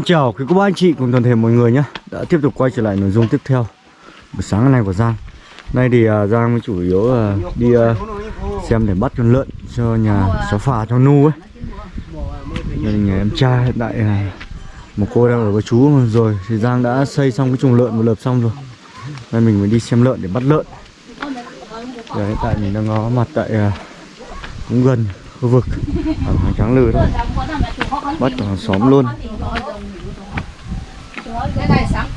Xin chào quý cô bác anh chị cùng toàn thể mọi người nhé. Đã tiếp tục quay trở lại nội dung tiếp theo. Buổi sáng ngày của Giang. Nay thì uh, Giang mới chủ yếu uh, đi uh, xem để bắt con lợn cho nhà xóa phà cho Nu ấy. Gia nhà em trai hiện tại uh, một cô đang ở với chú rồi Thì Giang đã xây xong cái chuồng lợn một lợp xong rồi. Nay mình mới đi xem lợn để bắt lợn. Giờ hiện tại mình đang có mặt tại uh, cũng gần khu vực. Ở Hàng Tráng lừa đó Bắt cả xóm luôn cái này sáng từ rồi đấy ạ sáng đi, lâu đi.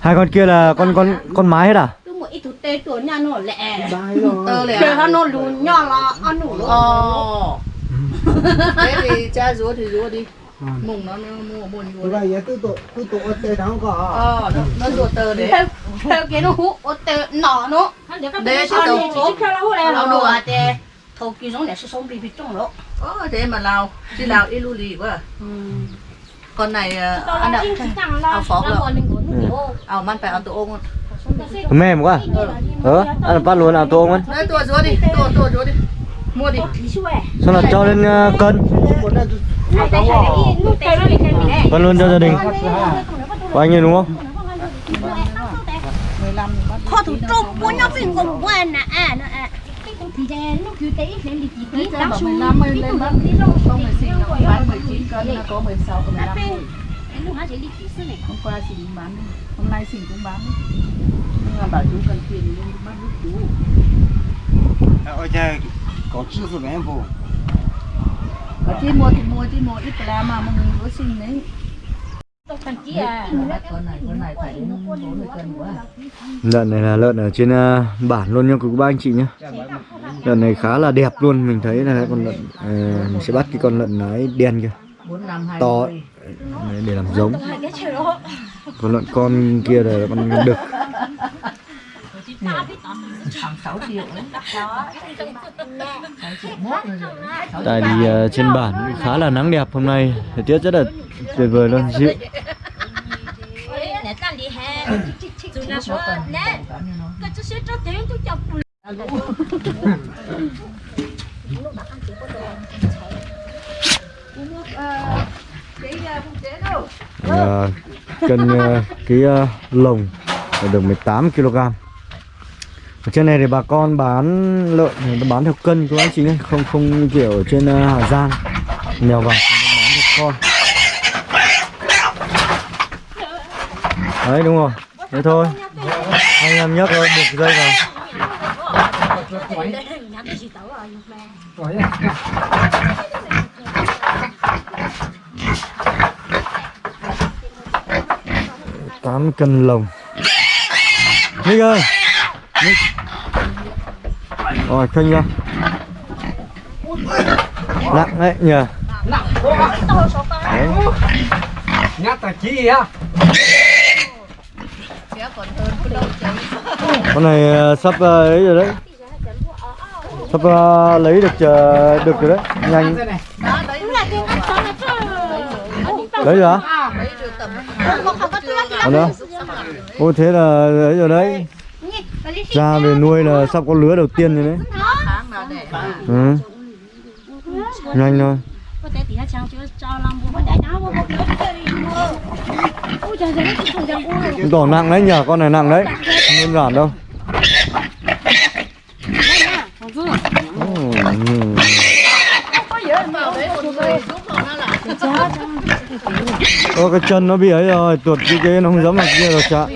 Hai con kia là con con con mái hết à? tôi một ít thứ tê tuổi nhà nó để nó lùn nhỏ là ăn đủ ờ. Thế thì cha rúa thì rúa đi. Mùng nó nó mua buồn rúa đấy. ờ nó nó rúa tơ đấy. Theo cái nó hú ô tê nọ nó. Để cho nó theo nó hú này Nó nó đùa. tê thầu kỳ giống để sống bị bị trong đó ờ thế mà lào đi lào ít lưu lì quá con này ờ, ăn ạ Ao phó rồi. ảo man phải ăn tổ ôm Mềm quá Ờ, ăn bắt luôn à tô không đấy tua rúa đi tua tua rúa đi. Mua đi. Xong là cho lên uh, cân. Cân luôn cho gia đình. Của anh ấy đúng không? họ thủ bố nhau phim cũng quen nè. À nó à thì thế nó cứ cái lên đi tí Đấy, tí bảo xuống. 15 mươi lên bắt không phải xinh nó bán 19 cân nó có 16 có 15 thôi. lúc hả chị đi tí xíu này. Hôm qua chị định bán hôm nay chị cũng bán. Nhưng mà bảo chú cần tiền nên bắt giúp chú. Ở đây có chữ của em vô. ở chị mua thì mua chị mua ít là mà mọi người có xin đấy thằng à con này con này phải đến 40 cân quá Lợn này là lợn ở trên à, bản luôn nha quý ba anh chị nhé Lợn này khá là đẹp luôn Mình thấy là con lợn à, Mình sẽ bắt cái con lợn nái đen kia. To Đấy, để làm giống. Còn lợn con kia là con đực khoảng 6 triệu đấy 6 triệu mốt rồi. Rồi đấy. Sáu Tại vì ờ, trên bản khá là nắng đẹp hôm nay. Thời tiết rất là tuyệt vời luôn dịu cân, cái Ờ, cân ờ, cái ờ, lồng là được 18 kg ở trên này thì bà con bán lợn thì nó bán theo cân các anh chị nhé không không kiểu ở trên ờ, Hà Giang. Nhiều vào, bán theo con. Đấy, đúng rồi. Thế thôi. Anh em nhấc rồi buộc dây vào. Tám cân lồng. Nick ơi! Rồi khênh ra Nặng đấy nhờ. Nhát là chi á. Con này ờ, sắp ờ, ấy rồi đấy. Sắp ờ, lấy được ờ, được rồi đấy. Nhanh. Đấy rồi hả? đấy rồi tầm Còn nữa Ô thế là ấy rồi đấy Ra về nuôi là sắp có lứa đầu tiên rồi đấy là ừ. Nhanh thôi tổ nặng đấy nhờ con này nặng đấy Không đơn giản đâu Ừ. là Ô cái chân nó bị ấy rồi, tuột cái cái nó không dám làm kia rồi chạ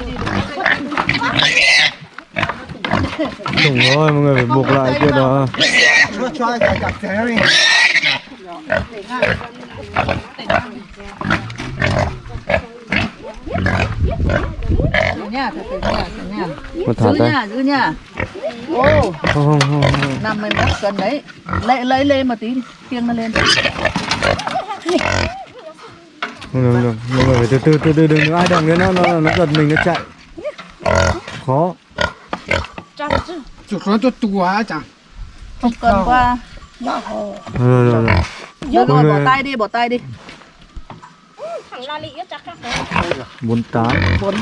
Đúng rồi, mọi người phải buộc lại kia đó. Mà thả tay giữ nha. Ô Không, không, không, năm mươi mốt cân đấy. Lấy lấy lên một tí đi. Kiêng nó lên. Không được, không được. Mọi người phải từ từ, từ từ, đừng ai động đến nó, nó, nó giật mình, nó chạy. Khó Chủ nó cho tua chẳng. không cân qua. Rồi, rồi, rồi. Rồi bỏ tay đi bỏ tay đi. Thằng la lị chắc khác bốn. Tám bốn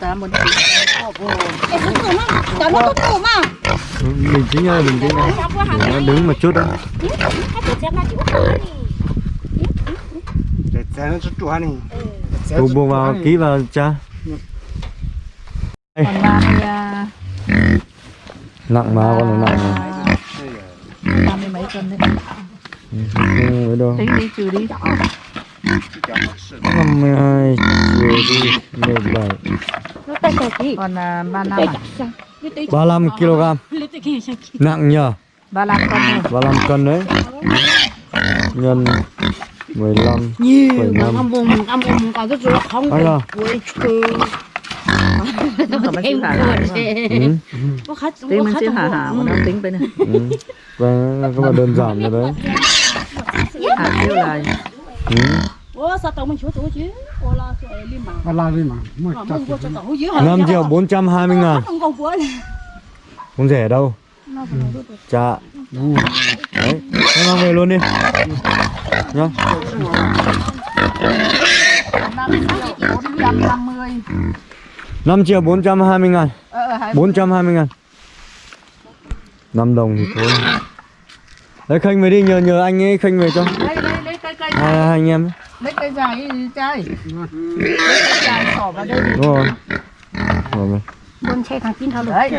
tám bốn đó tĩnh nha bình tĩnh nha Để nó đứng một chút xem đi. để xe nó chút chua này. Buông buông vào ký vào cha còn ba mươi à, nặng mà con này nặng mà ba mươi mấy cân đấy không ấy đâu tính đi trừ đi năm mươi hai trừ đi mười bảy Nó tay tay kì. còn à, ba năm Tay à? chặt sang. Lấy tay- ba lăm kg nặng nhờ ba năm cân thôi ba lăm cân đấy nhân mười lăm Nhiều Phẩy mà năm. ngâm bùm, ngâm bùm có cái chỗ không Ai à? trừ. Nó hả hả ừ. Có khách tính có mình khách chịu hả không? hả mà nó tính bên này. Ừ. và các bạn đơn giản rồi đấy. Hả kêu là ừ. Ủa sao tao mình chúa chúa chứ? Ủa là sẽ liêm bằng. ba la đi mà. Một Mà chặt mình vô cho tao dưới 5 triệu 420 ngàn. Không không rẻ đâu? Chà đấy em mang về luôn đi. Nhá. Bốn trăm năm mươi 5 triệu 420 ngàn ờ hai 420 ngàn 5 đồng thì thôi Đấy khênh về đi nhờ nhờ anh ấy khênh về cho lấy lấy lấy cây cây hai, hai anh em ấy. lấy cây dài đi chơi lấy cây dài xỏ vào đây đúng rồi Rồi rồi. Buôn xe thằng tin thao được đấy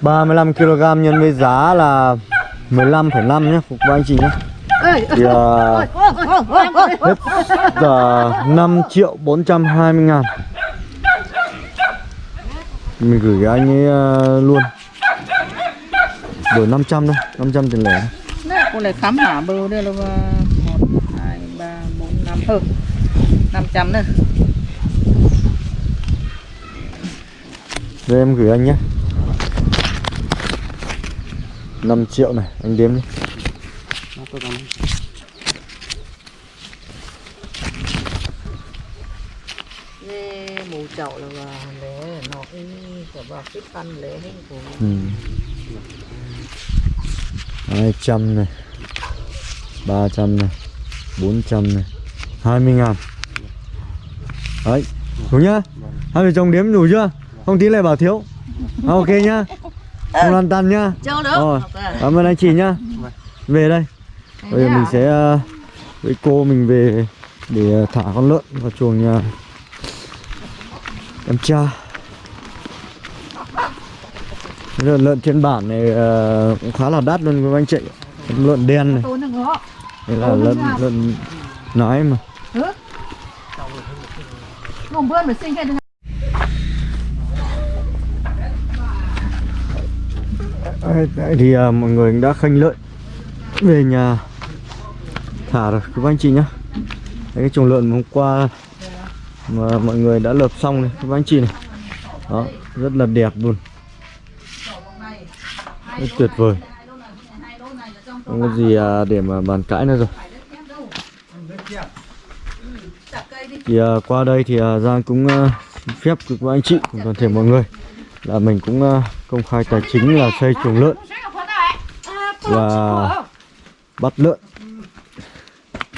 35 kg nhân với giá là 15,5 nhé phục vụ anh chị nhé thì uh, hết uh, 5 triệu 420 ngàn mình gửi anh ấy uh, luôn. Đổi 500 thôi 500 tiền lẻ. Cô lại khám hả bưu đây là một hai ba bốn năm. Ừ năm trăm nữa Đây em gửi anh nhé. 5 triệu này anh đếm đi Nè, mù chậu là bà lẽ nó cái bà cái pan lẽ của ừ. 200 này 300 này 400 này 20 ngàn. Đấy Đủ nhá. Hai vợ chồng đếm đủ chưa? Không tí lại bảo thiếu. À, Ok nhá. Không lăn tăn nhá. Rồi Cảm ơn anh chị nhá. Về đây. Bây giờ mình sẽ ờ, Với cô mình về Để ờ, thả con lợn vào chuồng nhà Em cha lợn lợn trên bản này ờ, cũng khá là đắt luôn các anh chị. Lợn đen này. Đây là lợn lợn nái mà. Cái Đấy, thì à, mọi người đã khanh lợn về nhà thả rồi các anh chị nhá. Đấy, cái chuồng lợn hôm qua mà mọi người đã lợp xong này các anh chị này. Đó rất là đẹp luôn. Rất tuyệt vời. Không có gì à, để mà bàn cãi nữa rồi. Thì à, qua đây thì à, Giang cũng à, phép các anh chị cùng toàn thể mọi người là mình cũng à, công khai tài chính là xây chuồng lợn và bắt lợn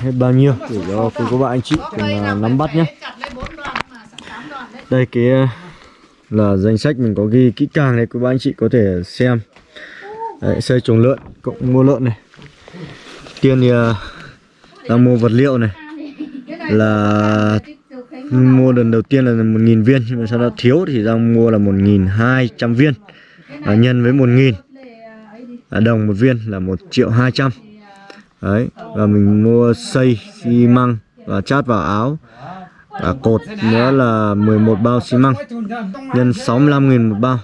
hết bao nhiêu để cho cô các bạn anh chị cùng à, nắm bắt nhé. Đây cái à, là danh sách mình có ghi kỹ càng này các bạn anh chị có thể xem. Đấy, xây chuồng lợn cộng mua lợn này. Tiên thì à, đang mua vật liệu này. Là mua lần đầu tiên là 1.000 viên nhưng mà sau đó thiếu thì đang mua là 1.200 viên. À, nhân với 1.000 à, đồng một viên là 1 triệu 200 đấy và mình mua xây xi măng và chát vào áo. Và cột nữa là 11 bao xi măng. Nhân 65.000 một bao.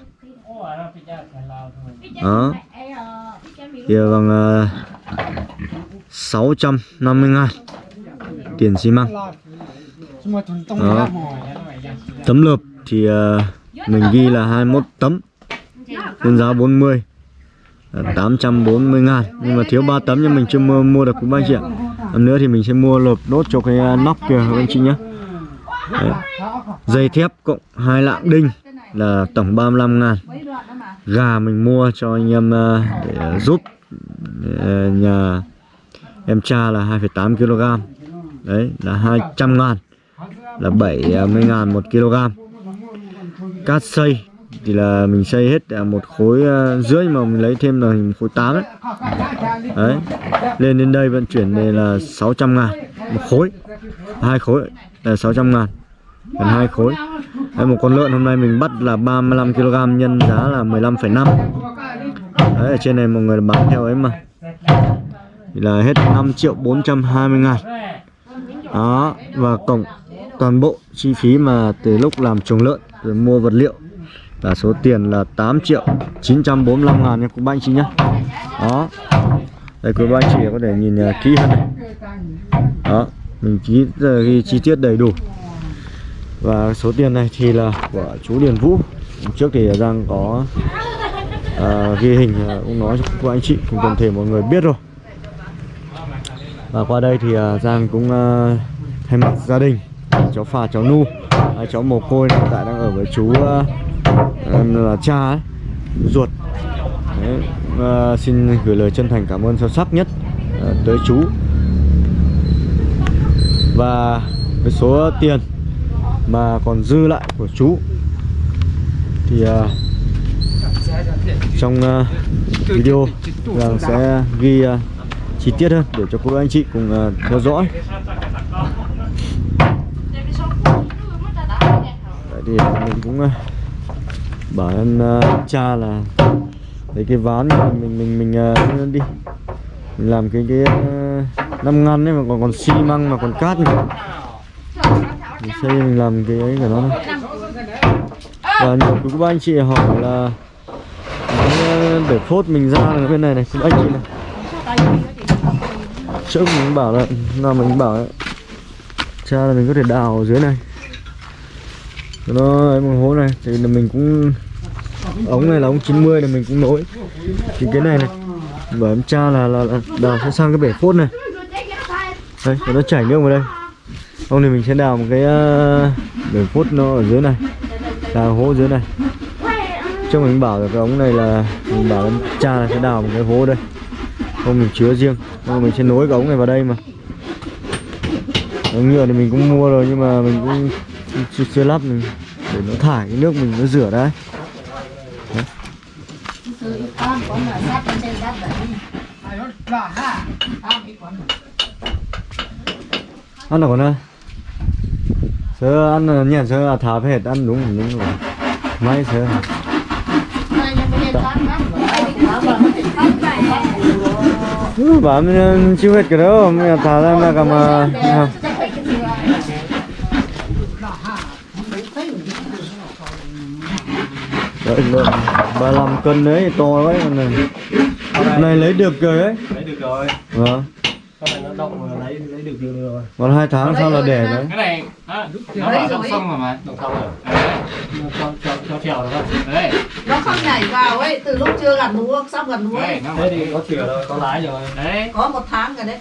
Đó. Thì bằng ờ, uh, 650 ngàn tiền xi măng. Đó. Tấm lợp thì uh, mình ghi là 21 tấm. Nhân giá 40 là 840 ngàn. Nhưng mà thiếu 3 tấm nhưng mình chưa mua, mua được cũng 3 triệu Lần nữa thì mình sẽ mua lợp đốt cho cái à, nóc kìa các anh chị nhé. Đấy. dây thép cộng hai lạng đinh là tổng 35 ngàn. Gà mình mua cho anh em à, để à, giúp ờ, nhà em cha là 2,8 kg đấy là 200 ngàn. Là 70 ngàn một kg cát xây thì là mình xây hết à, một khối à, rưỡi mà mình lấy thêm là hình khối 8 đấy. đấy. Lên đến đây vận chuyển đây là 600 ngàn. Một khối. Hai khối là 600 ngàn. Gần hai khối. Đấy, một con lợn hôm nay mình bắt là 35 kg nhân giá là 15,5 đấy ở trên này mọi người bán theo ấy mà. Thì là hết 5 triệu 420 ngàn. Đó và cộng toàn bộ chi phí mà từ lúc làm chuồng lợn rồi mua vật liệu là số tiền là 8 triệu 945 ngàn nha quý ba anh chị nhé đó. Đây quý ba anh chị có thể nhìn uh, kỹ hơn này. Đó mình ký uh, ghi chi tiết đầy đủ. Và số tiền này thì là của chú Điền Vũ. Trước thì Giang có uh, ghi hình uh, cũng nói cho các anh chị cùng toàn thể mọi người biết rồi. Và qua đây thì à, Giang cũng thay mặt gia đình cháu phà cháu nu cháu mồ côi hiện tại đang ở với chú là cha ấy, ruột. Đấy, xin gửi lời chân thành cảm ơn sâu sắc nhất à, tới chú. Và cái số tiền mà còn dư lại của chú thì à, trong à, video rằng sẽ ghi chi tiết hơn để cho cô anh chị cùng theo dõi. Đấy thì mình cũng bảo em ờ, uh, cha là lấy cái ván mình mình mình, mình uh, đi. Mình làm cái cái uh, năm ngăn ấy mà còn còn xi măng mà còn cát nữa. Mình xây mình làm cái ấy của nó này và nhiều quý ba anh chị hỏi là để phốt mình ra là bên này này anh chị này. Trước mình bảo là nào mình bảo ấy, cha là mình có thể đào ở dưới này nó ấy một hố này. Thì là mình cũng ống này là ống 90 này mình cũng nối thì cái này này bởi em cha là, là, là đào sẽ sang cái bể phốt này. Đây và nó chảy nước vào đây. Hôm thì mình sẽ đào một cái uh, bể phốt nó ở dưới này. Đào hố dưới này. Trước mình bảo là cái ống này là mình bảo em cha là sẽ đào một cái hố đây. Không mình chứa riêng. Không mình sẽ nối cái ống này vào đây mà. Ống nhựa thì mình cũng mua rồi nhưng mà mình cũng chưa, chưa lắp mình để nó thải cái nước mình nó rửa đấy. Ăn được ơi sơ ăn nhẹ sơ là thả hết ăn đúng đúng rồi. Mấy sơ bà mình chưa hết cái đó mình thả ra mà cầm à, à. Đấy, lợn 35 cân đấy to quá con này. Này lấy được rồi đấy. Lấy được rồi. Vâng. Con này nó động rồi lấy lấy được được rồi. Còn hai tháng sau là đẻ đấy cái này á, nó ở trong sông rồi mà. Động xong rồi. Đấy. Cho cho cho trèo được không? Đấy. Nó không nhảy vào ấy từ lúc chưa gặt lúa sắp gặt lúa đấy thế thì có thuyền rồi có lái rồi. Đấy. Có một tháng rồi đấy.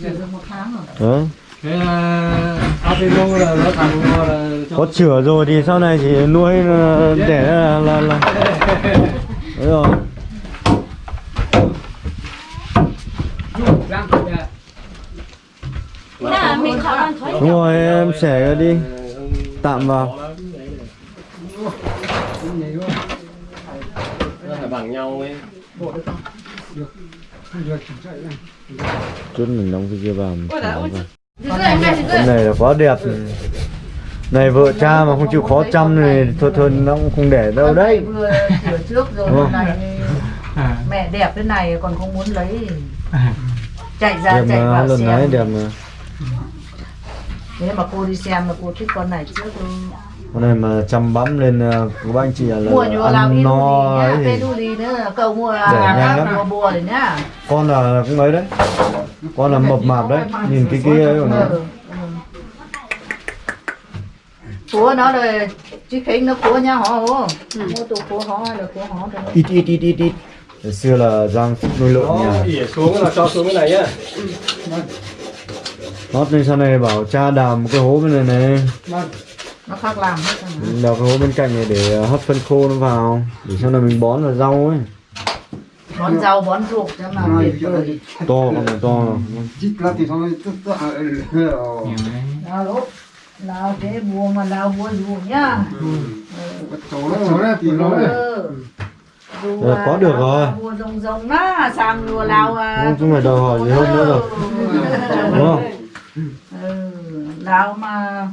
Chuyển được một tháng rồi. Đấy ờ, Avino là nó thành là cho có chữa rồi thì sau này chỉ nuôi ờ, đẻ là là, là. đấy rồi. Đúng rồi em xẻ đi. Tạm vào. Bằng nhau ấy. Chút mình đóng cái kia vào mình vào. Rưỡi. này là quá đẹp. Này vợ cha mà không chịu khó chăm thì thôi thôi nó cũng không để đâu đấy. vừa sửa trước rồi không? nay mẹ đẹp thế này còn không muốn lấy chạy ra đẹp chạy mà vào xem. đẹp mà. Nếu mà cô đi xem là cô thích con này trước luôn con này mà chăm bắm lên ờ, của anh chị là, mua ăn no ấy thì cầu mua Rẻ nhanh lắm. con là cũng ấy đấy con là mập mạp đấy nhìn cái kia ấy của nó Ừ, ừ. Cua nó rồi chứ khinh nó cua nha họ hô mua tụ cua họ hay là cua họ ít ít ít ít ít. Hồi xưa là Giang nuôi lợn nhà. ỉa xuống là cho xuống cái này nhá Nót nên sau này bảo cha đào một cái hố bên này này. Nó khác làm hết. Đào cái hố bên cạnh này để ờ, hấp phân khô nó vào. Để sau này mình bón vào rau ấy bón rau bón ruột cho mà vời to con này to chít là thì xong rồi tôi tôi à ờ. Lao lúc lao cái bùa mà lao bùa ruột nhá. Chỗ đó chỗ đó thì nó ừ. Dù Ờ, có được rồi. bùa rồng rồng á sang rùa lao à chúng mày đòi hỏi gì hơn nữa rồi. đúng không? Ừ. lao mà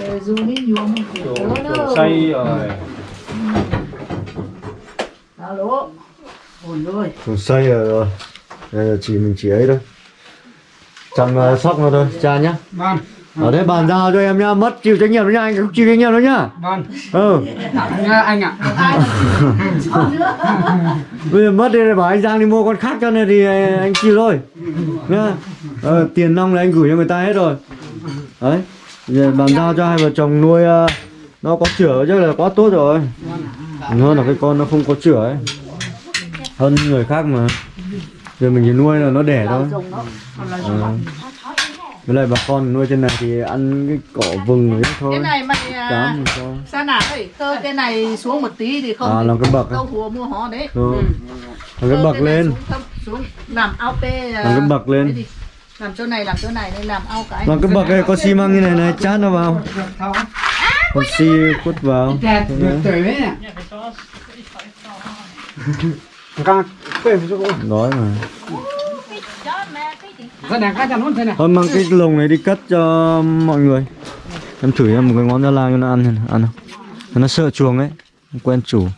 ừ, dù đi nhuộm kiểu nữa. Xây rồi. Lao lúc ôi ôi Chúng xây rồi rồi đây là chỉ mình chỉ ấy thôi chăm uh, sóc nó thôi cha nhá. Ban. Ở đây bàn giao cho em nhá mất chịu trách nhiệm đó nhá anh không chịu trách nhiệm đâu nhá. Ban. Ừ. Anh anh ạ. Bây giờ mất đi rồi bảo anh Giang đi mua con khác cho nên thì anh chịu thôi. Nhá. Ờ, tiền nong là anh gửi cho người ta hết rồi. Đấy. Giờ bàn giao cho hai vợ chồng nuôi ờ, nó có chửa chắc là quá tốt rồi. Hơn là cái con nó không có chửa ấy hơn người khác mà. Giờ mình chỉ nuôi là nó đẻ thôi. Ờ. với lại bà con nuôi trên này thì ăn cái cỏ vừng ấy thôi. cái này mày cám à, cho sao? Nào ấy cơ cái này xuống một tí thì không À, làm cái bậc à? câu hùa mua họ đấy. Ừ. Ừ. làm cái bậc này lên. xuống, làm ao pê à, làm cái bậc lên. làm chỗ này làm chỗ này nên làm ao cái. Làm cái bậc này có xi măng như này này chát nó vào. Còn xi quất vào càng quên phải chỗ đói mà. Thôi mang cái lồng này đi cất cho mọi người. Em thử em một cái ngón ra lang cho nó ăn ăn không nó sợ chuồng ấy quen chủ.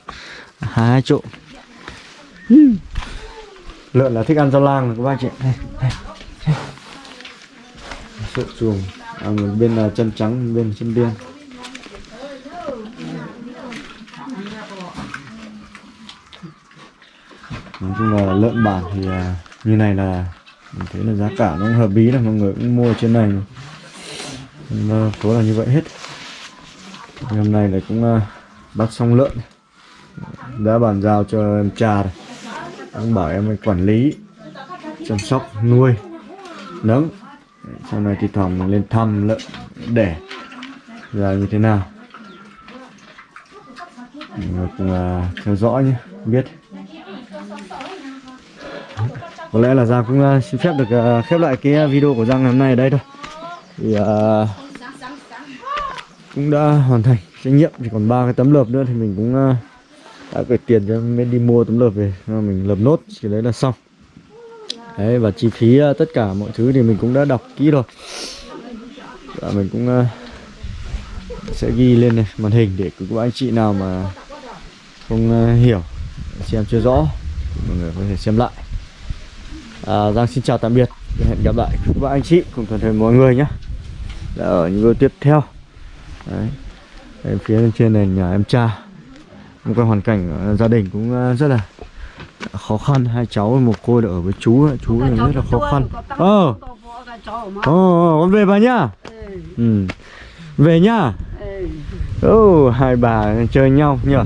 Hai chỗ. Lợn là thích ăn rau lang các bác chị. Sợ chuồng. À, bên là chân trắng bên chân đen nói chung là lợn bản thì à, như này là mình thấy là giá cả nó cũng hợp lý là mọi người cũng mua trên này. Mà số là như vậy hết. Ngày hôm nay là cũng à, bắt xong lợn. Đã bàn giao cho em trà rồi. Ông bảo em quản lý chăm sóc nuôi. Nấng sau này thì thoảng mình lên thăm lợn đẻ. Là như thế nào? Mọi người cùng à, theo dõi nhé biết có lẽ là Giang cũng ờ, xin phép được ờ, khép lại cái ờ, video của Giang ngày hôm nay ở đây thôi. Thì uh, cũng đã hoàn thành trách nhiệm chỉ còn ba cái tấm lợp nữa thì mình cũng uh, đã gửi tiền cho mới đi mua tấm lợp về mình lợp nốt chỉ đấy là xong. Đấy và chi phí uh, tất cả mọi thứ thì mình cũng đã đọc kỹ rồi. Và mình cũng uh, sẽ ghi lên này màn hình để các anh chị nào mà không uh, hiểu xem chưa rõ thì mọi người có thể xem lại à, Giang xin chào tạm biệt. Và hẹn gặp lại các bạn anh chị cùng toàn thể mọi người nhé. Ở những video tiếp theo. Đấy. Đây, phía bên trên này nhà em cha. Một cái hoàn cảnh ở gia đình cũng à, rất là khó khăn. Hai cháu một cô ở với chú chú này rất là khó khăn. ờ. ồ con về bà nhá. Ừ. về nhá. Ừ. hai bà chơi nhau nhỉ